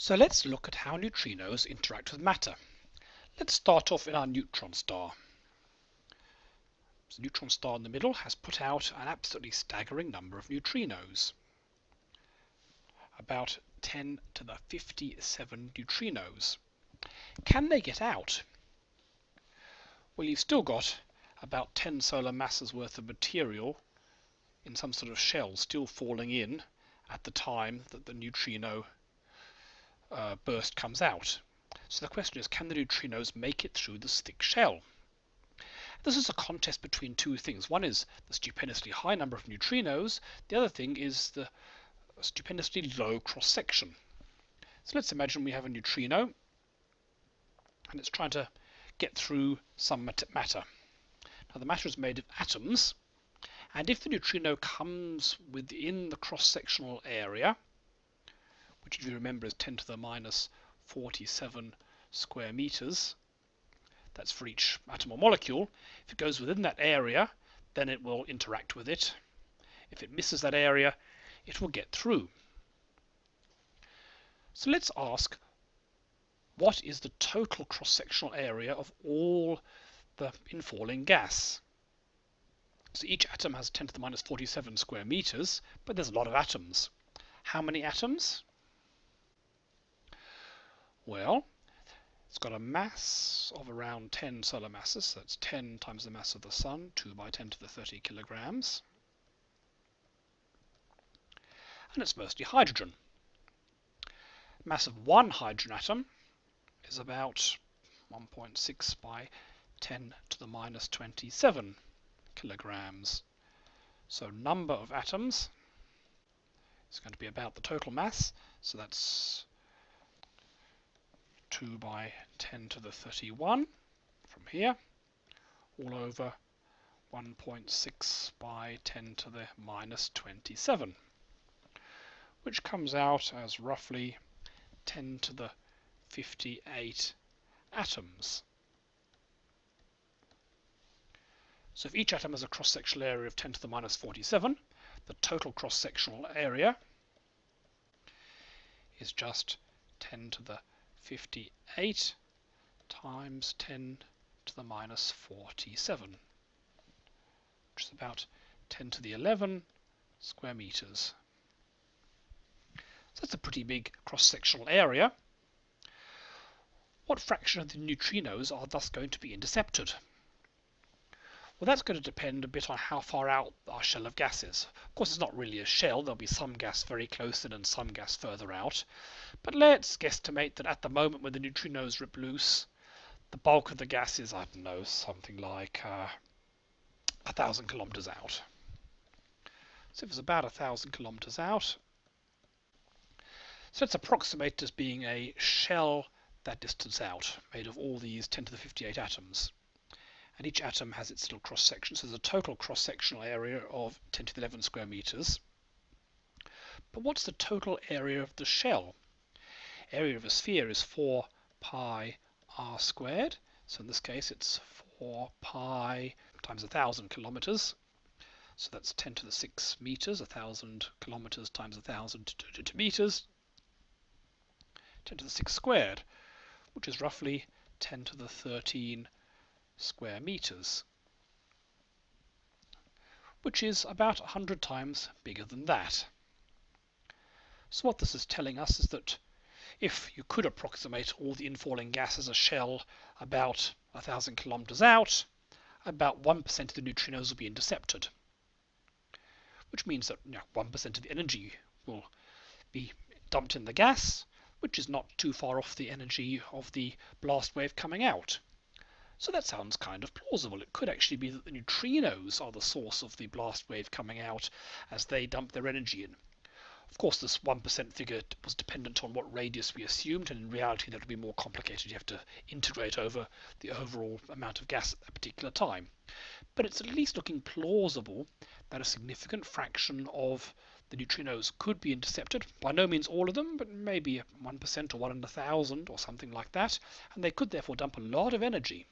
So let's look at how neutrinos interact with matter. Let's start off in our neutron star. The neutron star in the middle has put out an absolutely staggering number of neutrinos. About 10 to the 57 neutrinos. Can they get out? Well, you've still got about 10 solar masses worth of material in some sort of shell still falling in at the time that the neutrino uh, burst comes out. So the question is, can the neutrinos make it through this thick shell? This is a contest between two things. One is the stupendously high number of neutrinos. The other thing is the stupendously low cross-section. So let's imagine we have a neutrino and it's trying to get through some matter. Now the matter is made of atoms and if the neutrino comes within the cross-sectional area which if you remember is 10 to the minus 47 square meters. That's for each atom or molecule. If it goes within that area, then it will interact with it. If it misses that area, it will get through. So let's ask, what is the total cross-sectional area of all the infalling gas? So each atom has 10 to the minus 47 square meters, but there's a lot of atoms. How many atoms? Well, it's got a mass of around 10 solar masses, so that's 10 times the mass of the Sun, 2 by 10 to the 30 kilograms. And it's mostly hydrogen. Mass of one hydrogen atom is about 1.6 by 10 to the minus 27 kilograms. So number of atoms is going to be about the total mass, so that's 2 by 10 to the 31 from here, all over 1.6 by 10 to the minus 27, which comes out as roughly 10 to the 58 atoms. So if each atom has a cross-sectional area of 10 to the minus 47, the total cross-sectional area is just 10 to the 58 times 10 to the minus 47, which is about 10 to the 11 square meters. So that's a pretty big cross-sectional area. What fraction of the neutrinos are thus going to be intercepted? Well, that's going to depend a bit on how far out our shell of gas is. Of course, it's not really a shell. There'll be some gas very close in and some gas further out. But let's guesstimate that at the moment when the neutrinos rip loose, the bulk of the gas is, I don't know, something like uh, a thousand kilometers out. So if it's about a thousand kilometers out, so let's approximate as being a shell that distance out, made of all these 10 to the 58 atoms and each atom has its little cross section. So there's a total cross sectional area of 10 to the 11 square meters. But what's the total area of the shell? Area of a sphere is 4 pi r squared. So in this case it's 4 pi times 1,000 kilometers. So that's 10 to the 6 meters, 1,000 kilometers times 1,000 meters. 10 to the 6 squared, which is roughly 10 to the 13 square meters, which is about 100 times bigger than that. So what this is telling us is that if you could approximate all the infalling gas as a shell about a thousand kilometers out, about 1% of the neutrinos will be intercepted, which means that 1% of the energy will be dumped in the gas, which is not too far off the energy of the blast wave coming out. So that sounds kind of plausible. It could actually be that the neutrinos are the source of the blast wave coming out as they dump their energy in. Of course, this 1% figure was dependent on what radius we assumed, and in reality that would be more complicated. You have to integrate over the overall amount of gas at a particular time. But it's at least looking plausible that a significant fraction of the neutrinos could be intercepted. By no means all of them, but maybe 1% or 1 in a thousand or something like that. And they could therefore dump a lot of energy